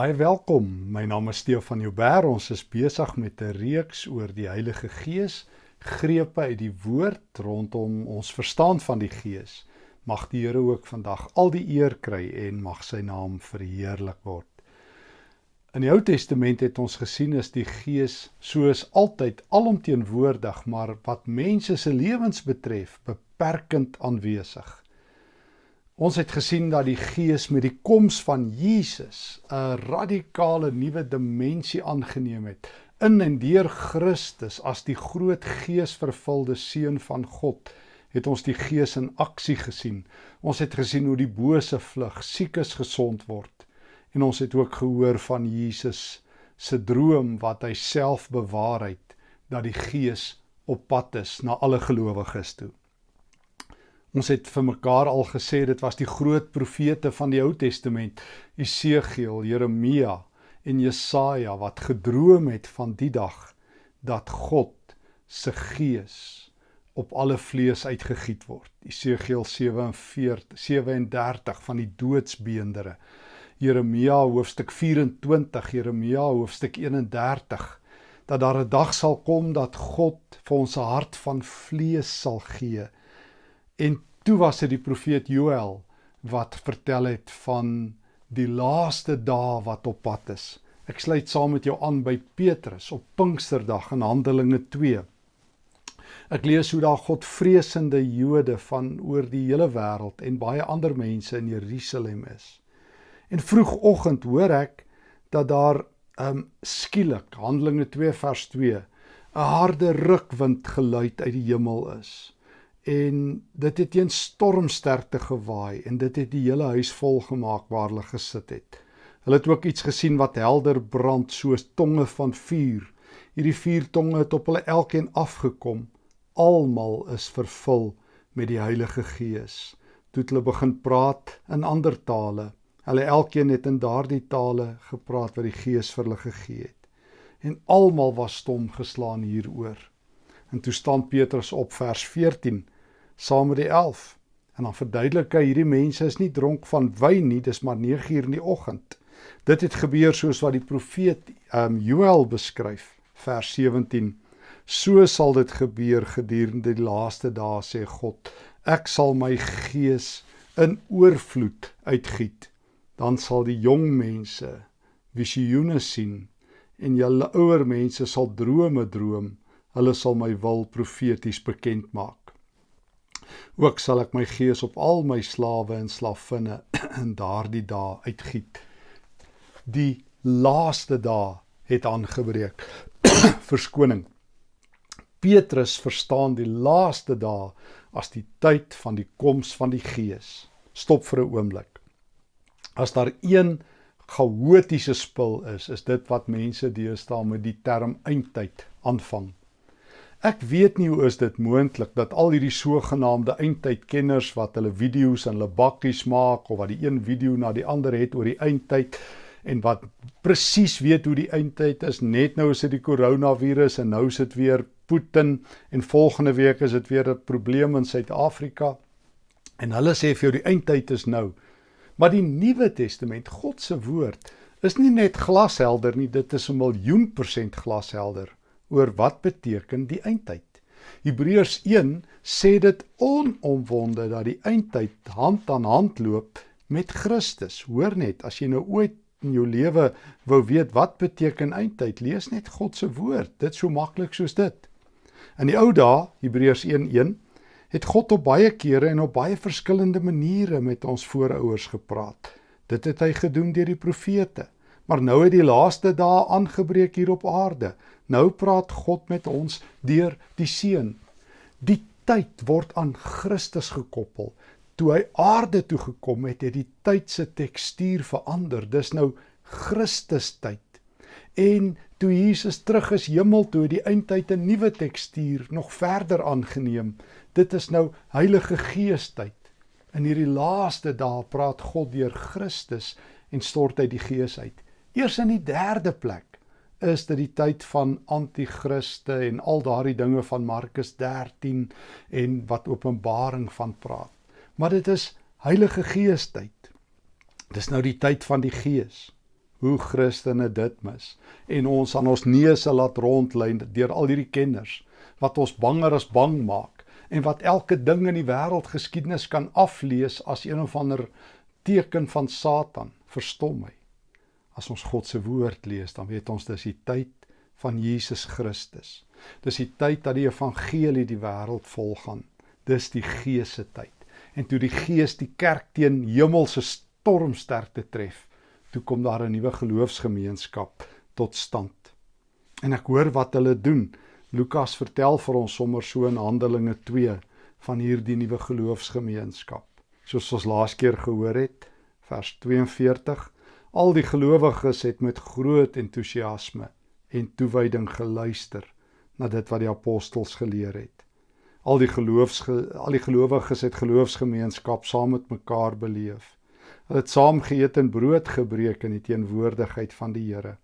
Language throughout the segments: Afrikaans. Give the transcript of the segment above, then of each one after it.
Baie welkom. My naam is Stefan Joubert. Ons is besig met 'n reeks oor die Heilige Gees, grepe uit die woord rondom ons verstaan van die Gees. Mag die Here ook vandag al die eer kry en mag sy naam verheerlik word. In die Ou Testament het ons gesien is die Gees soos altyd alomteenwoordig, maar wat mense se lewens betref, beperkend aanwesig. Ons het gesien dat die Gees met die koms van Jesus 'n radikale nuwe dimensie aangeneem het in en deur Christus as die groot geesvervulde seun van God het ons die Gees in aksie gesien. Ons het gesien hoe die bose vlug, siekes gesond word. En ons het ook gehoor van Jesus se droom wat hy self bewaar het dat die Gees op pad is na alle gelowiges toe. Ons het vir mekaar al gesê dit was die groot profete van die Ou Testament, Esegiel, Jeremia en Jesaja wat gedroom het van die dag dat God se gees op alle vlees uitgegiet word. Esegiel 47 37 van die doodsbeendere. Jeremia hoofstuk 24, Jeremia hoofstuk 31 dat daar 'n dag sal kom dat God vir ons 'n hart van vlees sal gee En toe was dit die profeet Joël wat vertel het van die laaste dae wat op pad is. Ek sluit saam met jou aan by Petrus op Pinksterdag in Handelinge 2. Ek lees hoe daar Godvreesende Jode van oor die hele wêreld en baie ander mense in Jerusalem is. En vroegoggend hoor ek dat daar um skielik Handelinge 2 vers 2 'n harde rukwind geluid uit die hemel is en dit het teen stormsterkte gewaai en dit het die hele huis vol gemaak waar hulle gesit het. Hulle het ook iets gesien wat helder brand soos tonge van vuur. Hierdie vier tonge het op hulle elkeen afgekom. Almal is vervul met die Heilige Gees. Toe hulle begin praat in ander tale. Hulle elkeen het in daardie tale gepraat wat die Gees vir hulle gegee het. En almal was stom geslaan hieroor. En toe staan Petrus op vers 14 saam met die 11 en dan verduidelik hy hierdie mense is nie dronk van wyn nie, dis maar 9 uur in die oggend. Dit het gebeur soos wat die profeet um Joël beskryf, vers 17. So sal dit gebeur gedurende die laaste dae sê God. Ek sal my gees in oorvloed uitgiet. Dan sal die jong mense visioene sien en julle ouer mense sal drome droom. Hulle sal my wil profeties bekend maak. Ook sal ek my gees op al my slawe en slavinne in daardie dae uitgiet. Die laaste dae het aangebreek. Verskoning. Petrus verstaan die laaste dae as die tyd van die koms van die Gees. Stop vir 'n oomblik. As daar een chaotiese spul is, is dit wat mense deesdae met die term eindtyd aanvang. Ek weet nie hoe is dit moontlik dat al hierdie sogenaamde eindtydkenners wat hulle video's in hulle bakkies maak of wat die een video na die ander het oor die eindtyd en wat presies weet hoe die eindtyd is net nou is dit die koronavirus en nou is dit weer Putin en volgende week is dit weer 'n probleem in Suid-Afrika. En hulle sê vir jou die eindtyd is nou. Maar die Nuwe Testament God se woord is nie net glashelder nie dit is 'n miljoen persent glashelder oor wat beteken die eindtyd. Hebreërs 1 sê dit onomwonde dat die eindtyd hand aan hand loop met Christus. Hoor net, as jy nou ooit in jou lewe wou weet wat beteken eindtyd, lees net God se woord. Dit so maklik soos dit. In die ou dae, Hebreërs 1:1, het God op baie kere en op baie verskillende maniere met ons voorouers gepraat. Dit het hy gedoen deur die profete. Maar nou het die laaste dae aangebreek hier op aarde. Nou praat God met ons deur die Seun. Die tyd word aan Christus gekoppel. Toe hy aarde toe gekom het, het die tyd se tekstuur verander. Dis nou Christus tyd. En toe Jesus terug is hemel toe, die eindtyd 'n nuwe tekstuur nog verder aangeneem. Dit is nou Heilige Gees tyd. In hierdie laaste dae praat God deur Christus en stort hy die Gees uit. Eers in die derde plek is dit die tyd van anti-kriste en al daardie dinge van Markus 13 en wat Openbaring van praat. Maar dit is Heilige Gees tyd. Dis nou die tyd van die Gees. hoe Christene dit mis en ons aan ons neuse laat rondlyn deur al hierdie kenners wat ons banger as bang maak en wat elke ding in die wêreldgeskiedenis kan aflees as een of ander teken van Satan. Verstom my. As ons God se woord lees, dan weet ons dis die tyd van Jesus Christus. Dis die tyd dat die evangelie die wêreld volgaan. Dis die Gees se tyd. En toe die Gees die kerk teen hemelse stormsterkte tref, toe kom daar 'n nuwe geloofsgemeenskap tot stand. En ek hoor wat hulle doen. Lukas vertel vir ons sommer so in Handelinge 2 van hierdie nuwe geloofsgemeenskap. Soos ons laas keer gehoor het, vers 42, al die gelowiges het met groot entoesiasme en toewyding geluister na dit wat die apostels geleer het. Al die geloofs al die gelowiges het geloofsgemeenskap saam met mekaar beleef. Hulle het saam geëet en brood gebreek in die teenwoordigheid van die Here.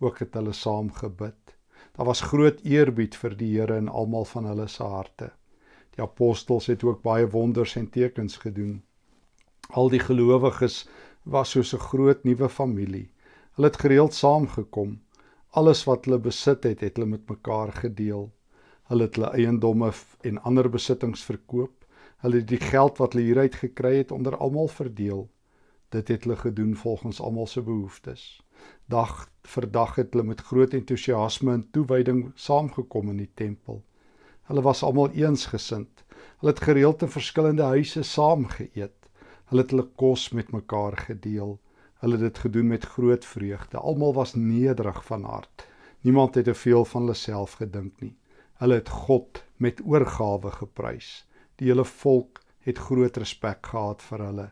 Ook het hulle saam gebid. Daar was groot eerbied vir die Here in almal van hulle se harte. Die apostels het ook baie wonders en tekens gedoen. Al die gelowiges was soos 'n groot nuwe familie. Hulle het gereeld saamgekom. Alles wat hulle besit het, het hulle met mekaar gedeel. Hulle het hulle eiendomme en ander besittings verkoop. Hulle het die geld wat hulle hieruit gekry het onder almal verdeel. Dit het hulle gedoen volgens almal se behoeftes. Dag vir dag het hulle met groot entoesiasme en toewyding saamgekom in die tempel. Hulle was almal eensgesind. Hulle het gereeld in verskillende huise saam geëet. Hulle het hulle kos met mekaar gedeel. Hulle het dit gedoen met groot vreugde. Almal was nederig van hart. Niemand het te veel van hulle self gedink nie. Hulle het God met oorgawe geprys. Die hele volk het groot respek gehad vir hulle.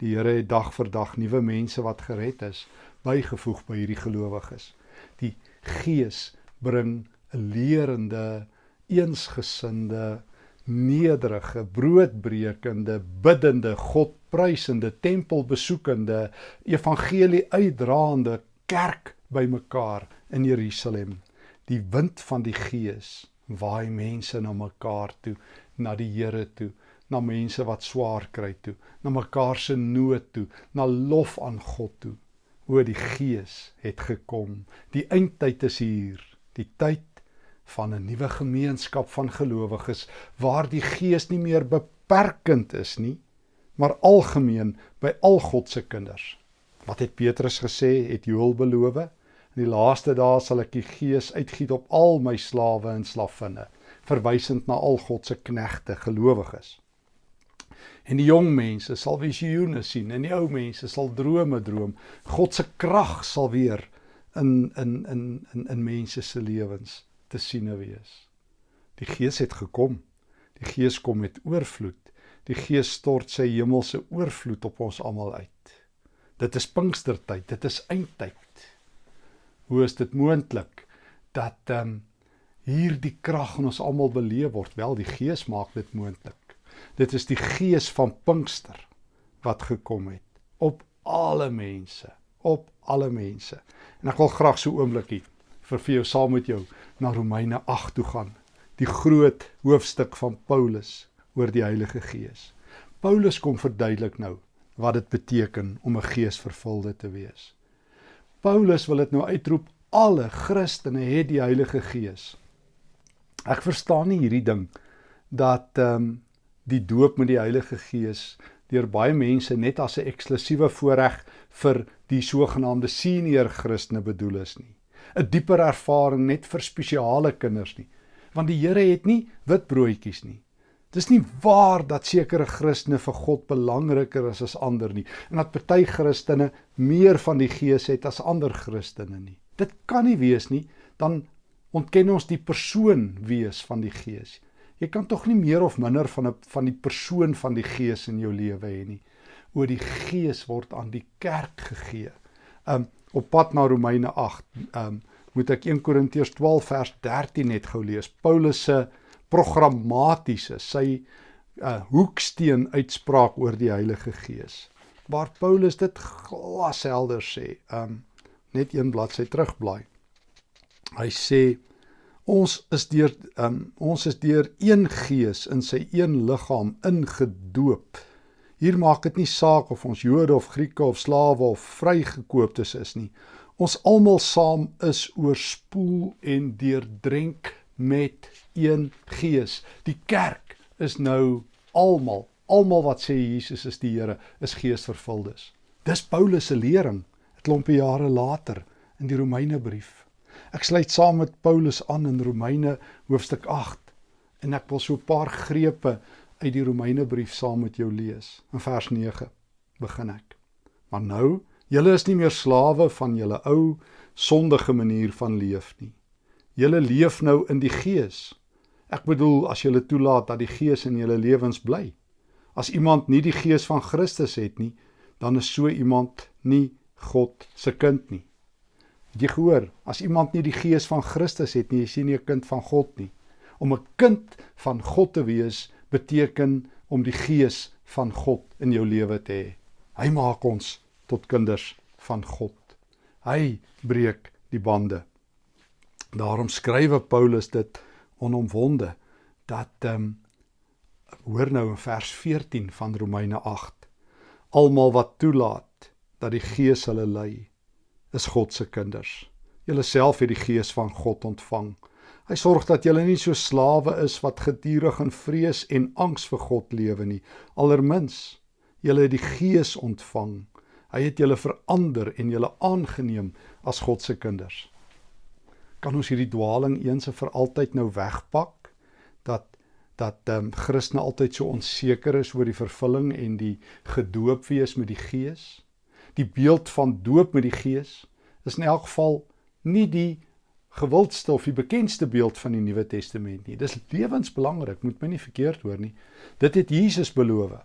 Die Here het dag vir dag nuwe mense wat gered is bygevoeg by hierdie gelowiges. Die Gees bring 'n leerende, eensgesinde, nederige, broodbrekende, biddende, God prysende, tempelbesoekende, evangelie uitdraande kerk bymekaar in Jerusalem. Die wind van die Gees waai mense na mekaar toe, na die Here toe na mense wat swaar kry toe, na mekaar se nood toe, na lof aan God toe. O die Gees het gekom. Die eindtyd is hier, die tyd van 'n nuwe gemeenskap van gelowiges waar die Gees nie meer beperkend is nie, maar algemeen by al God se kinders. Wat het Petrus gesê? Het Joël beloof? In die laaste dae sal ek die Gees uitgiet op al my slawe en slawinne, verwysend na al God se knegte, gelowiges. En die jong mense sal visioene sien en die ou mense sal drome droom. God se krag sal weer in in in in in mense se lewens te siene wees. Die Gees het gekom. Die Gees kom met oorvloed. Die Gees stort sy hemelse oorvloed op ons almal uit. Dit is Pinkstertyd, dit is eindtyd. Hoe is dit moontlik dat ehm um, hier die krag in ons almal beleef word? Wel, die Gees maak dit moontlik. Dit is die gees van Pinkster wat gekom het op alle mense, op alle mense. En ek wil graag so oombliekie vir vir jou saam met jou na Romeine 8 toe gaan. Die groot hoofstuk van Paulus oor die Heilige Gees. Paulus kom verduidelik nou wat dit beteken om 'n geesvervulde te wees. Paulus wil dit nou uitroep alle Christene het die Heilige Gees. Ek verstaan nie hierdie ding dat ehm um, die doop met die Heilige Gees deur baie mense net as 'n eksklusiewe voorreg vir die sogenaamde senior Christene bedoel is nie. 'n Dieper ervaring net vir spesiale kinders nie. Want die Here het nie wit broodjies nie. Dis nie waar dat sekere Christene vir God belangriker is as ander nie en dat party Christene meer van die Gees het as ander Christene nie. Dit kan nie wees nie, dan ontken ons die persoon wees van die Gees. Jy kan tog nie meer of minder van 'n van die persoon van die Gees in jou lewe hê nie. O die Gees word aan die kerk gegee. Um op pad na Romeine 8, um moet ek 1 Korintiërs 12 vers 13 net gou lees. Paulus se programmatiese, sy uh hoeksteen uitspraak oor die Heilige Gees. Waar Paulus dit glashelder sê. Um net een bladsy terugblaai. Hy sê Ons is deur um, ons is deur een gees in sy een liggaam ingedoop. Hier maak dit nie saak of ons Jode of Grieke of slawe of vrygekooptes is nie. Ons almal saam is oorspoel en deurdrenk met een gees. Die kerk is nou almal, almal wat sê Jesus is die Here, is geesvervuldes. Dis Paulus se lering 'n klompie jare later in die Romeinebrief. Ek sluit saam met Paulus aan in Romeine hoofstuk 8 en ek wil so 'n paar grepe uit die Romeinebrief saam met jou lees. In vers 9 begin ek. Maar nou, julle is nie meer slawe van julle ou sondige manier van leef nie. Julle leef nou in die Gees. Ek bedoel as julle toelaat dat die Gees in julle lewens bly. As iemand nie die Gees van Christus het nie, dan is so iemand nie God se kind nie. Het jy gehoor? As iemand nie die Gees van Christus het nie, is hy nie 'n kind van God nie. Om 'n kind van God te wees beteken om die Gees van God in jou lewe te hê. Hy maak ons tot kinders van God. Hy breek die bande. Daarom skrywe Paulus dit onomwonde dat ehm um, hoor nou in vers 14 van Romeine 8 almal wat toelaat dat die Gees hulle lei is God se kinders. Julle self het die Gees van God ontvang. Hy sorg dat julle nie so slawe is wat gedurig in vrees en angs vir God lewe nie. Allermins, julle het die Gees ontvang. Hy het julle verander en julle aangeneem as God se kinders kan ons hierdie dwaling eens en vir altyd nou wegpak dat dat ehm um, Christene altyd so onseker is oor die vervulling en die gedoop wees met die Gees. Die beeld van doop met die Gees is in elk geval nie die gewildste of die bekendste beeld van die Nuwe Testament nie. Dis lewensbelangrik, moet my nie verkeerd hoor nie. Dit het Jesus beloof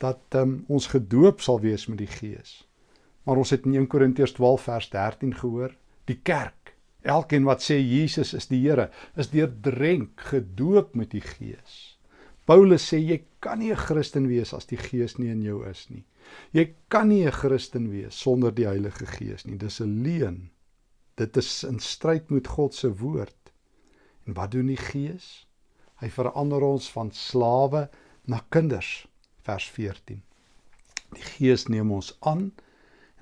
dat um, ons gedoop sal wees met die Gees. Maar ons het in 1 Korintiërs 12 vers 13 gehoor, die kerk Elkeen wat sê Jesus is die Here, is deurdrenk, gedoop met die Gees. Paulus sê jy kan nie 'n Christen wees as die Gees nie in jou is nie. Jy kan nie 'n Christen wees sonder die Heilige Gees nie. Dis 'n leuen. Dit is in stryd met God se woord. En wat doen die Gees? Hy verander ons van slawe na kinders. Vers 14. Die Gees neem ons aan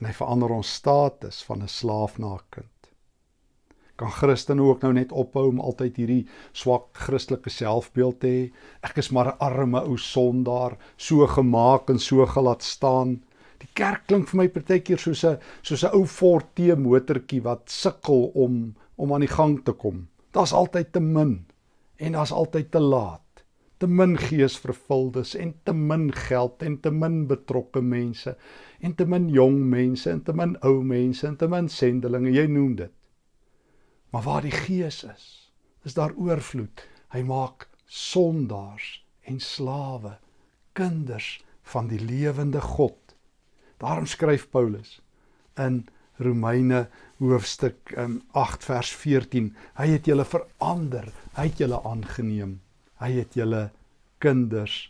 en hy verander ons status van 'n slaaf na 'n kind kan Christene ook nou net ophou om altyd hierdie swak Christelike selfbeeld te hê. Ek is maar 'n arme ou sondaar, so gemaak en so gelaat staan. Die kerk klink vir my partykeer soos 'n soos 'n ou Ford T motortjie wat sukkel om om aan die gang te kom. Daar's altyd te min en daar's altyd te laat. Te min geesvervuldes en te min geld en te min betrokke mense en te min jong mense en te min ou mense en te min sendelinge, jy noem dit. Maar waar die Gees is, is daar oorvloed. Hy maak sondaars en slawe kinders van die lewende God. Daarom skryf Paulus in Romeine hoofstuk 8 um, vers 14, hy het julle verander, hy het julle aangeneem. Hy het julle kinders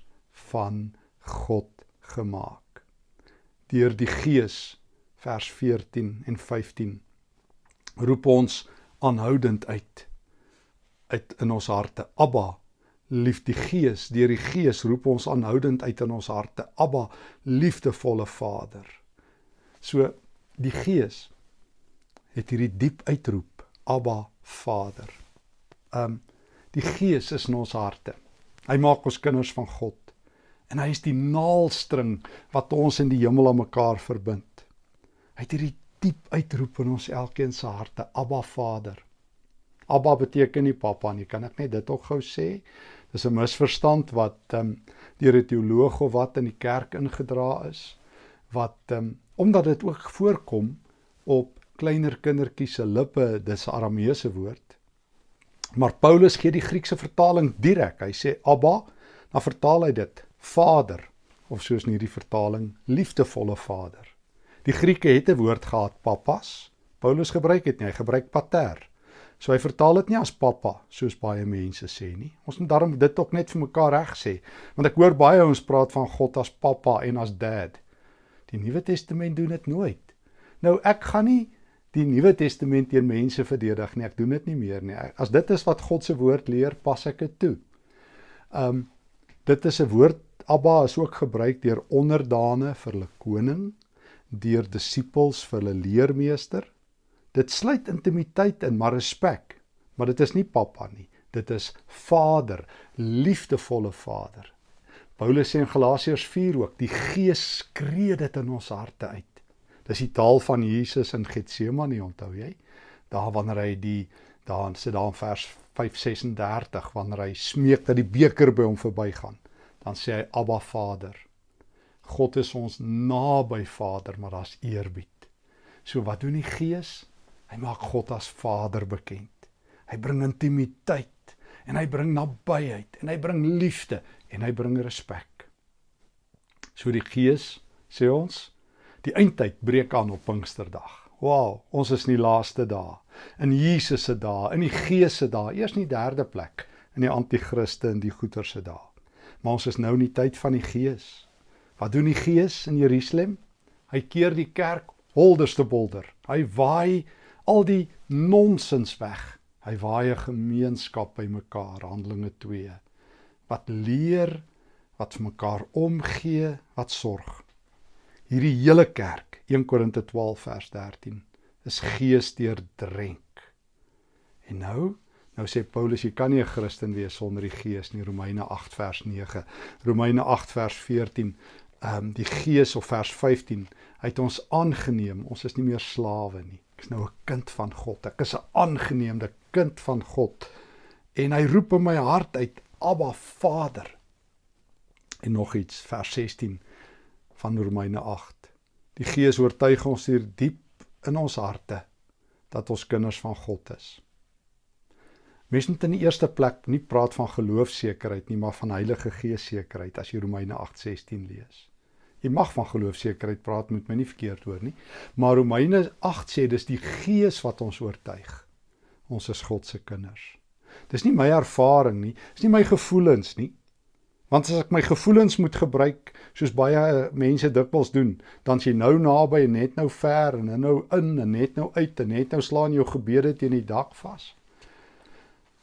van God gemaak. Deur die Gees vers 14 en 15 roep ons aanhoudend uit uit in ons harte. Abba, lief die Gees, deur die Gees roep ons aanhoudend uit in ons harte. Abba, liefdevolle Vader. So die Gees het hierdie diep uitroep, Abba, Vader. Um die Gees is in ons harte. Hy maak ons kinders van God en hy is die naalstring wat ons in die hemel aan mekaar verbind. Hy het hierdie diep uitroep in ons elkeen se harte, Abba Vader. Abba beteken nie pappa nie, kan ek net dit ook gou sê? Dis 'n misverstand wat ehm um, deur 'n teoloog of wat in die kerk ingedra is wat ehm um, omdat dit ook voorkom op kleiner kindertjies se lippe, dis 'n Arameese woord. Maar Paulus gee die Griekse vertaling direk. Hy sê Abba, dan vertaal hy dit Vader of soos in hierdie vertaling liefdevolle Vader. Die Grieke het 'n woord gehad, papas. Paulus gebruik dit nie, hy gebruik pater. So hy vertaal dit nie as pappa soos baie mense sê nie. Ons moet daarom dit ook net vir mekaar reg sê, want ek hoor baie ons praat van God as pappa en as dad. Die Nuwe Testament doen dit nooit. Nou ek gaan nie die Nuwe Testament teen mense verdedig nie. Ek doen dit nie meer nie. As dit is wat God se woord leer, pas ek dit toe. Um dit is 'n woord Abba is ook gebruik deur onderdane vir hulle koning deur disippels vir hulle leermeester Dit sluit intimiteit in, maar respek. Maar dit is nie pappa nie. Dit is Vader, liefdevolle Vader. Paulus sê in Galasiërs 4 ook, die Gees skree dit in ons harte uit. Dis die taal van Jesus in Getsemane, onthou jy? Daar wanneer hy die daar sit daar in vers 5:36 wanneer hy smeek dat die beker by hom verbygaan, dan sê hy Abba Vader. God is ons naby Vader, maar daar's eerbied. So wat doen die Gees? Hy maak God as Vader bekend. Hy bring intimiteit en hy bring nabyheid en hy bring liefde en hy bring respek. So die Gees sê ons, die eindtyd breek aan op Pinksterdag. Wow, ons is in die laaste dae, in Jesus se dae, in die Gees se dae, eers in die derde plek, in die anti-kriste en die goeie se dae. Maar ons is nou in die tyd van die Gees. Wat doen die Gees in Jerusalem? Hy keer die kerk holderste bolder. Hy waai al die nonsens weg. Hy waai 'n gemeenskap bymekaar, Handelinge 2. Wat leer, wat vir mekaar omgee, wat sorg. Hierdie hele kerk, 1 Korinte 12 vers 13, is geesdeurdrenk. En nou, nou sê Paulus jy kan nie 'n Christen wees sonder die Gees nie, Romeine 8 vers 9. Romeine 8 vers 14, ehm um, die Gees of vers 15, hy het ons aangeneem. Ons is nie meer slawe nie. Ek is nou 'n kind van God. Ek is 'n aangeneemde kind van God. En hy roep in my hart uit, Abba Vader. En nog iets, vers 16 van Romeine 8. Die Gees oortuig ons hier diep in ons harte dat ons kinders van God is. Mens moet in die eerste plek nie praat van geloofsekerheid nie, maar van Heilige Gees sekerheid as jy Romeine 8:16 lees. Jy mag van geloofsekerheid praat, moet my nie verkeerd hoor nie. Maar Romeine 8 sê dis die Gees wat ons oortuig. Ons is God se kinders. Dis nie my ervaring nie, dis nie my gevoelens nie. Want as ek my gevoelens moet gebruik soos baie mense dikwels doen, dan s'n nou naby en net nou ver en nou in en net nou uit en net nou slaan jou gebede teen die dak vas.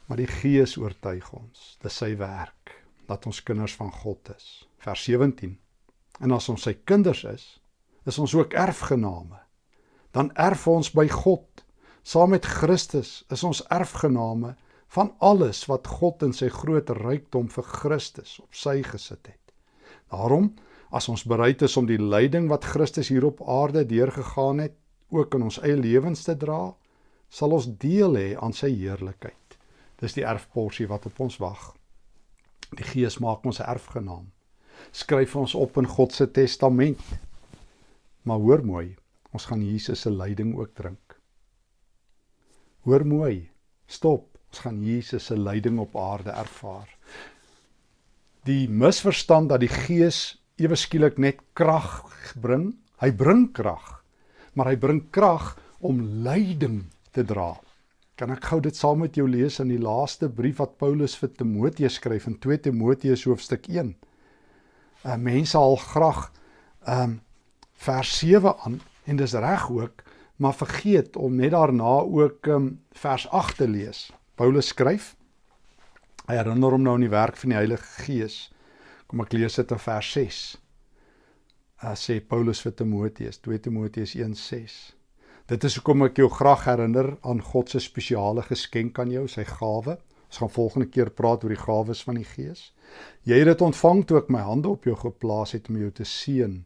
Maar die Gees oortuig ons, dis sy werk dat ons kinders van God is. Vers 17 En as ons sy kinders is, is ons ook erfgename. Dan erf ons by God. Saam met Christus is ons erfgename van alles wat God in sy groot rykdom vir Christus op sy gesit het. Daarom, as ons bereid is om die lyding wat Christus hier op aarde deurgegaan het, ook in ons eie lewens te dra, sal ons deel hê aan sy heerlikheid. Dis die erfporsie wat op ons wag. Die Gees maak ons erfgenaam skryf ons op in God se testament. Maar hoor mooi, ons gaan Jesus se lyding ook drink. Hoor mooi, stop, ons gaan Jesus se lyding op aarde ervaar. Die misverstand dat die Gees ewe skielik net krag bring, hy bring krag, maar hy bring krag om lyding te dra. Kan ek gou dit saam met jou lees in die laaste brief wat Paulus vir Timoteus skryf in 2 Timoteus hoofstuk 1 uh, mense al graag um, vers 7 aan en dis reg ook, maar vergeet om net daarna ook um, vers 8 te lees. Paulus skryf hy herinner hom nou aan die werk van die Heilige Gees. Kom ek lees dit in vers 6. Uh, sê Paulus vir Timoteus, 2 Timoteus 1:6. Dit is hoekom ek jou graag herinner aan God se spesiale geskenk aan jou, sy gawe. Ons gaan volgende keer praat oor die gawes van die Gees. Jy het dit ontvang toe ek my hande op jou geplaas het om jou te seën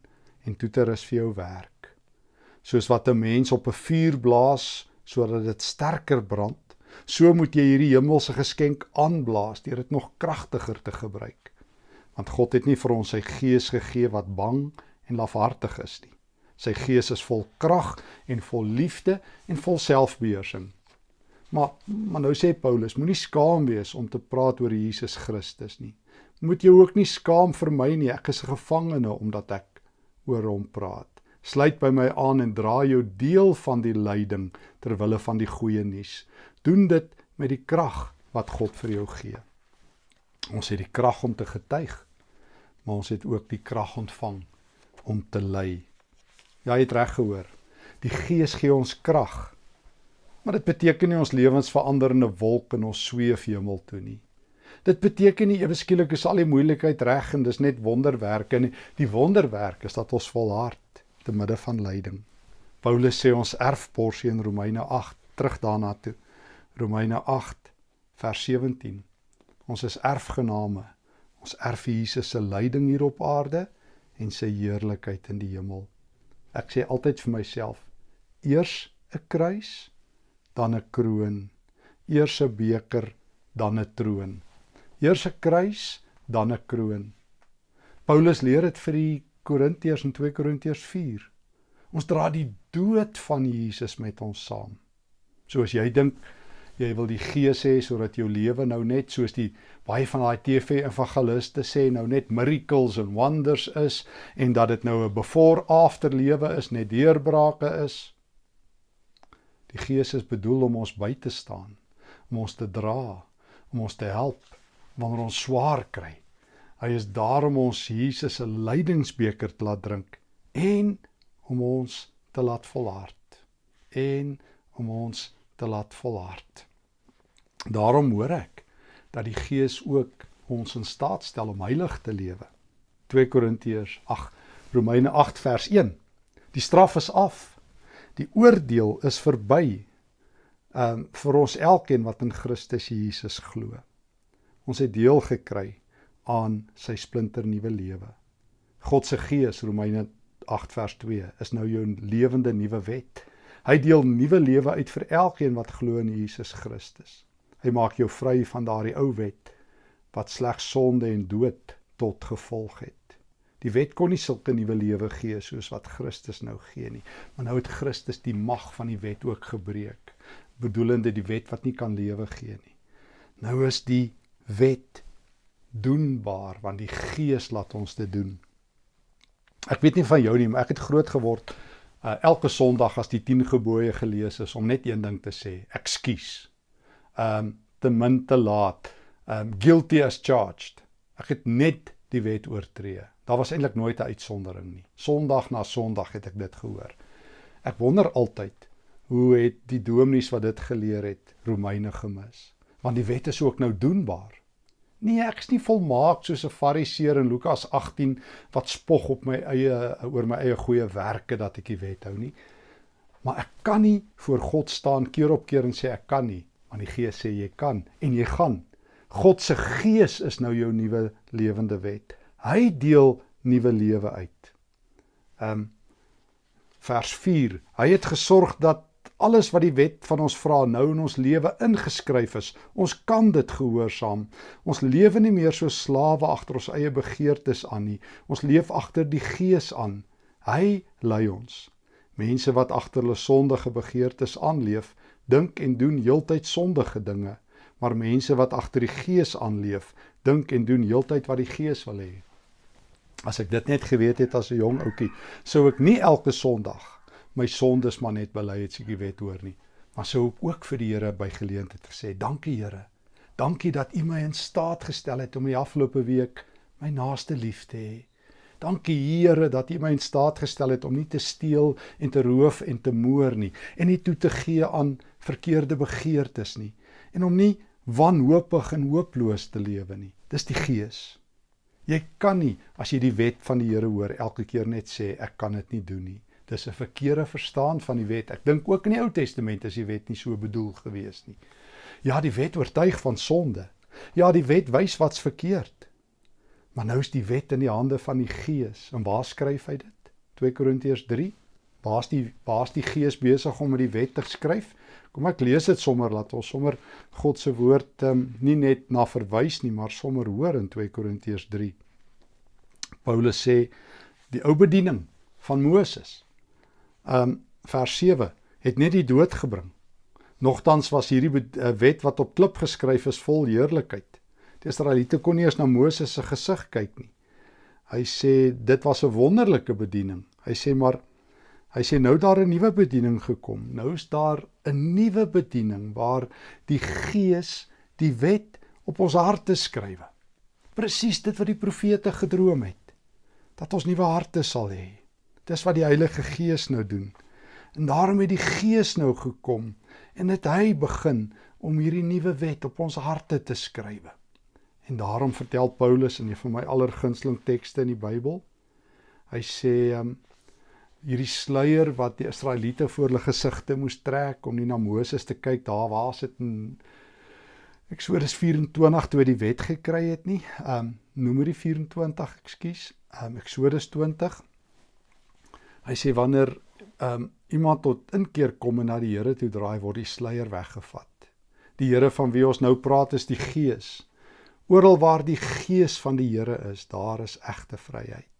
en toe te rus vir jou werk. Soos wat 'n mens op 'n vuur blaas sodat dit sterker brand, so moet jy hierdie hemelse geskenk aanblaas deur dit nog kragtiger te gebruik. Want God het nie vir ons sy gees gegee wat bang en lafhartig is nie. Sy gees is vol krag en vol liefde en vol selfbeheersing. Maar maar nou sê Paulus, moenie skaam wees om te praat oor Jesus Christus nie moet jy ook nie skaam vir my nie. Ek is 'n gevangene omdat ek oor hom praat. Sluit by my aan en dra jou deel van die lyding ter wille van die goeie nuus. Doen dit met die krag wat God vir jou gee. Ons het die krag om te getuig, maar ons het ook die krag ontvang om te ly. Ja, jy het reg gehoor. Die Gees gee ons krag. Maar dit beteken nie ons lewens verander in 'n wolk en ons sweef hemel toe nie. Dit beteken nie ewe skielik is al die moeilikheid reg en dis net wonderwerke nie. Die wonderwerk is dat ons volhard te midde van lyding. Paulus sê ons erfporsie in Romeine 8 terug daarna toe. Romeine 8 vers 17. Ons is erfgename. Ons erf Jesus se lyding hier op aarde en sy heerlikheid in die hemel. Ek sê altyd vir myself: eers 'n kruis, dan 'n kroon. Eers 'n beker, dan 'n troon. Eers 'n kruis, dan 'n kroon. Paulus leer dit vir die Korintiërs in 2 Korintiërs 4. Ons dra die dood van Jesus met ons saam. So as jy dink jy wil die gees hê sodat jou lewe nou net soos die baie van daai TV evangeliste sê nou net miracles and wonders is en dat dit nou 'n before after lewe is, net deurbrake is. Die gees is bedoel om ons by te staan, om ons te dra, om ons te help wanneer ons swaar kry. Hy is daar om ons Jesus se lydingsbeker te laat drink en om ons te laat volhard en om ons te laat volhard. Daarom hoor ek dat die Gees ook ons in staat stel om heilig te lewe. 2 Korintiërs 8 Romeine 8 vers 1. Die straf is af. Die oordeel is verby. Um vir ons elkeen wat in Christus Jesus glo. Ons het deel gekry aan sy splinter nuwe lewe. God se Gees Romeine 8 vers 2 is nou jou lewende nuwe wet. Hy deel nuwe lewe uit vir elkeen wat glo in Jesus Christus. Hy maak jou vry van daardie ou wet wat slegs sonde en dood tot gevolg het. Die wet kon nie sulke nuwe lewe gee soos wat Christus nou gee nie. Maar nou het Christus die mag van die wet ook gebreek, bedoelende die wet wat nie kan lewe gee nie. Nou is die wet doenbaar want die Gees laat ons dit doen. Ek weet nie van jou nie, maar ek het groot geword uh, elke Sondag as die 10 gebooie gelees is om net een ding te sê, ekskuus. Um te min te laat. Um guilty as charged. Ek het net die wet oortree. Daar was eintlik nooit 'n uitsondering nie. Sondag na Sondag het ek dit gehoor. Ek wonder altyd hoe het die dominees wat dit geleer het Romeine gemis? Want die wet is ook nou doenbaar. Nee, ek is nie volmaak soos 'n Fariseer in Lukas 18 wat spog op my eie oor my eie goeie werke dat ek die wet hou nie. Maar ek kan nie voor God staan keer op keer en sê ek kan nie, want die Gees sê jy kan en jy gaan. God se Gees is nou jou nuwe lewende wet. Hy deel nuwe lewe uit. Ehm um, vers 4. Hy het gesorg dat alles wat die wet van ons vra nou in ons lewe ingeskryf is. Ons kan dit gehoorsaam. Ons lewe nie meer so slawe agter ons eie begeertes aan nie. Ons leef agter die Gees aan. Hy lei ons. Mense wat agter hulle sondige begeertes aanleef, dink en doen heeltyd sondige dinge. Maar mense wat agter die Gees aanleef, dink en doen heeltyd wat die Gees wil hê. As ek dit net geweet het as 'n jong ouetjie, sou ek nie elke Sondag my sondes maar net bely het seker wet hoor nie. Maar sou ek ook vir die Here by geleentheid gesê, dankie Here. Dankie dat U my in staat gestel het om die afgelope week my naaste lief te hê. Dankie Here dat U my in staat gestel het om nie te steel en te roof en te moord nie en nie toe te gee aan verkeerde begeertes nie en om nie wanhoopig en hooploos te lewe nie. Dis die Gees. Jy kan nie as jy die wet van die Here hoor elke keer net sê ek kan dit nie doen nie. Dis 'n verkeerde verstaan van die wet. Ek dink ook in die Ou Testament is die wet nie so bedoel gewees nie. Ja, die wet oortuig van sonde. Ja, die wet wys wat's verkeerd. Maar nou is die wet in die hande van die Gees. En waar skryf hy dit? 2 Korintiërs 3. Waar's die waar's die Gees besig om met die wet te skryf? Kom ek lees dit sommer laat ons sommer God se woord um, nie net na verwys nie, maar sommer hoor in 2 Korintiërs 3. Paulus sê die ou bediening van Moses um vers 7 het net die dood gebring. Nogtans was hierdie eh, wet wat op klip geskryf is vol heerlikheid. Die Israeliete kon nie eens na Moses se gesig kyk nie. Hy sê dit was 'n wonderlike bediening. Hy sê maar hy sê nou daar 'n nuwe bediening gekom. Nou is daar 'n nuwe bediening waar die Gees die wet op ons harte skrywe. Presies dit wat die profete gedroom het. Dat ons nuwe harte sal hê. Dis wat die Heilige Gees nou doen. En daarom het die Gees nou gekom en dit hy begin om hierdie nuwe wet op ons harte te skrywe. En daarom vertel Paulus in een van my allergunsteling tekste in die Bybel, hy sê um, hierdie sluier wat die Israeliete voor hulle gesigte moes trek om nie na Moses te kyk daar waar sit in Eksodus 24 toe die wet gekry het nie. Um Numeri 24, ekskuus. Um Eksodus 20. Hy sê wanneer um iemand tot inkeer kom en na die Here toe draai word die sluier weggevat. Die Here van wie ons nou praat is die Gees. Oral waar die Gees van die Here is, daar is egte vryheid.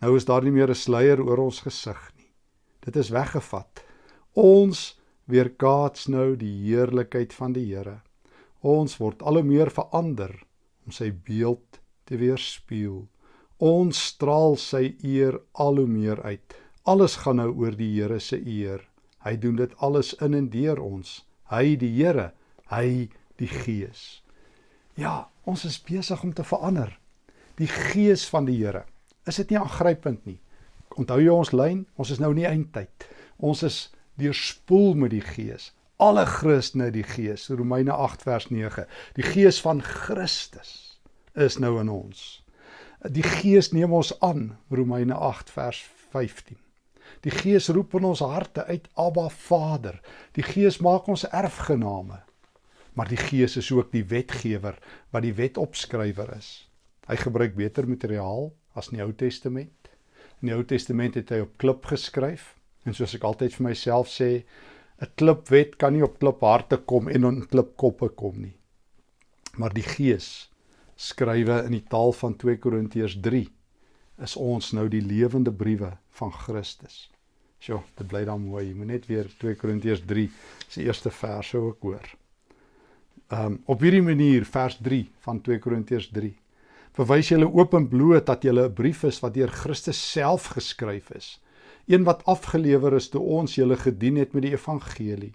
Nou is daar nie meer 'n sluier oor ons gesig nie. Dit is weggevat. Ons weerkaats nou die heerlikheid van die Here. Ons word al hoe meer verander om sy beeld te weerspieël. Ons straal sy eer al hoe meer uit. Alles gaan nou oor die Here se eer. Hy doen dit alles in en deur ons. Hy die Here, hy die Gees. Ja, ons is besig om te verander. Die Gees van die Here is dit nie aangrypend nie. Onthou jy ons lyn? Ons is nou in die eindtyd. Ons is deurspoel met die Gees. Alle Christene die Gees. Romeine 8 vers 9. Die Gees van Christus is nou in ons. Die Gees neem ons aan. Romeine 8 vers 15. Die Gees roep in ons harte uit Abba Vader. Die Gees maak ons erfgename. Maar die Gees is ook die wetgewer wat die wet opskrywer is. Hy gebruik beter materiaal as in die Ou Testament. In die Ou Testament het hy op klip geskryf en soos ek altyd vir myself sê, 'n klipwet kan nie op klipharte kom en op klipkoppe kom nie. Maar die Gees skrywe in die taal van 2 Korintiërs 3 is ons nou die lewende briewe van Christus. Sjoe, dit bly dan mooi. Jy moet net weer 2 Korintiërs 3 se eerste verse ook hoor. Ehm um, op hierdie manier vers 3 van 2 Korintiërs 3 verwys julle oop en bloot dat julle 'n brief is wat deur Christus self geskryf is. Een wat afgelewer is toe ons julle gedien het met die evangelie.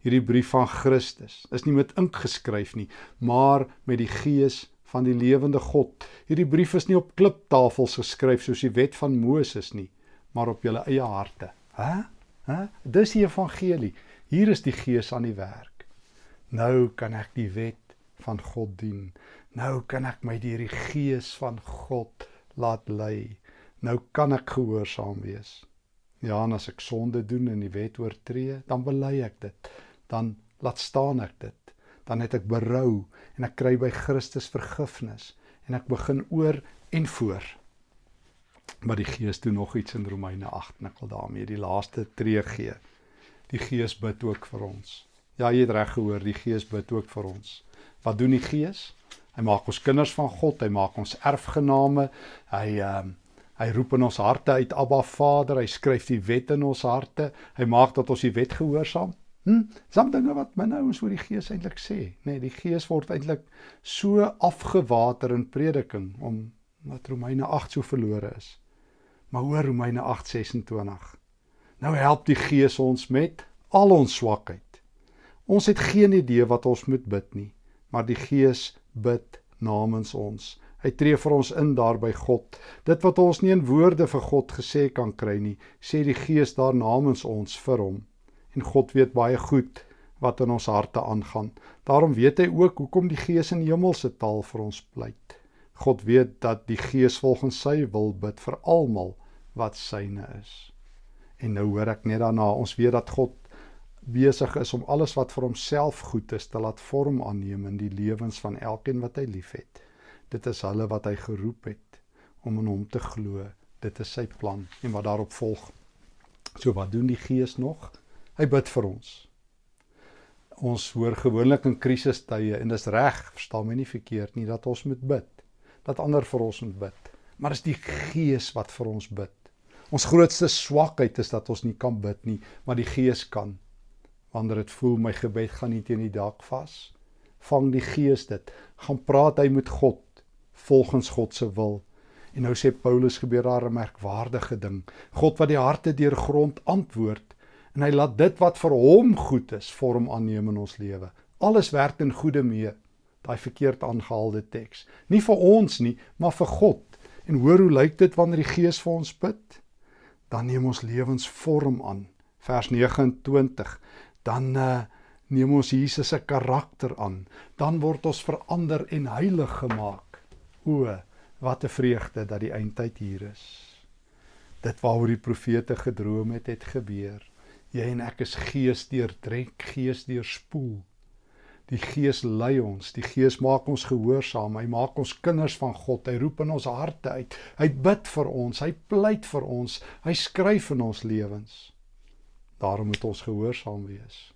Hierdie brief van Christus is nie met ink geskryf nie, maar met die gees van die lewende God. Hierdie brief is nie op kliptafels geskryf soos die wet van Moses nie, maar op julle eie harte. Hæ? Hæ? Dis die evangelie. Hier is die gees aan die werk. Nou kan ek die wet van God dien. Nou kan ek my deur die gees van God laat lei. Nou kan ek gehoorsaam wees. Ja, en as ek sonde doen en die wet oortree, dan bely ek dit. Dan laat staan ek dit. Dan het ek berou en ek kry by Christus vergifnis en ek begin oor en voor. Maar die Gees doen nog iets in Romeine 8 en ek wil daarmee die laaste tree gee. Die Gees bid ook vir ons. Ja, jy het reg gehoor, die Gees bid ook vir ons. Wat doen die Gees? Hy maak ons kinders van God, hy maak ons erfgename. Hy ehm uh, hy roep in ons harte uit Abba Vader, hy skryf die wet in ons harte. Hy maak dat ons die wet gehoorsaam. Hm, some dinge wat my nou ons oor die Gees eintlik sê, nê, nee, die Gees word eintlik so afgewater in prediking om wat Romeine 8 so verlore is. Maar hoor Romeine 8:26. Nou help die Gees ons met al ons swakheid. Ons het geen idee wat ons moet bid nie, maar die Gees bid namens ons. Hy tree vir ons in daar by God. Dit wat ons nie in woorde vir God gesê kan kry nie, sê die Gees daar namens ons vir hom. En God weet baie goed wat in ons harte aangaan. Daarom weet hy ook hoekom die Gees in hemelse taal vir ons pleit. God weet dat die Gees volgens sy wil bid vir almal wat syne is. En nou hoor ek net daarna, ons weet dat God besig is om alles wat vir homself goed is te laat vorm aanneem in die lewens van elkeen wat hy liefhet. Dit is hulle wat hy geroep het om in hom te glo. Dit is sy plan en wat daarop volg. So wat doen die Gees nog? Hy bid vir ons. Ons hoor gewoonlik in krisistye en dis reg, verstaan my nie verkeerd nie dat ons moet bid. Dat ander vir ons moet bid. Maar dis die Gees wat vir ons bid. Ons grootste swakheid is dat ons nie kan bid nie, maar die Gees kan wanneer dit voel my gebed gaan nie teen die dak vas. Vang die gees dit. Gaan praat hy met God volgens God se wil. En nou sê Paulus gebeur daar 'n merkwaardige ding. God wat die harte deurgrond antwoord en hy laat dit wat vir hom goed is vorm aanneem in ons lewe. Alles werk in goeie mee. Daai verkeerd aangehaalde teks. Nie vir ons nie maar vir God. En hoor hoe lyk dit wanneer die gees vir ons bid? Dan neem ons lewens vorm aan. Vers 29 dan uh, neem ons Jesus se karakter aan. Dan word ons verander en heilig gemaak. O, wat 'n vreugde dat die eindtyd hier is. Dit waaroor die profete gedroom het, het gebeur. Jy en ek is gees deurdrek, gees deurspoel. Die Gees lei ons, die Gees maak ons gehoorsaam, hy maak ons kinders van God, hy roep in ons harte uit. Hy bid vir ons, hy pleit vir ons, hy skryf in ons lewens. Daarom moet ons gehoorsaam wees.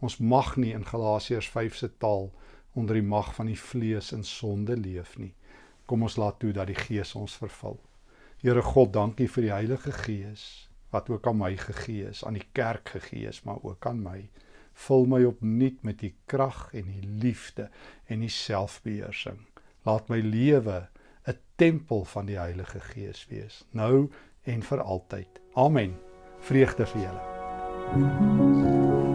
Ons mag nie in Galasiërs 5 se taal onder die mag van die vlees en sonde leef nie. Kom ons laat toe dat die Gees ons vervul. Here God, dankie vir die Heilige Gees wat ook aan my gegee is, aan die kerk gegee is, maar ook aan my. Vul my opnuut met u krag en u liefde en u selfbeheersing. Laat my lewe 'n tempel van die Heilige Gees wees, nou en vir altyd. Amen. Vreugde vir julle. Thank you.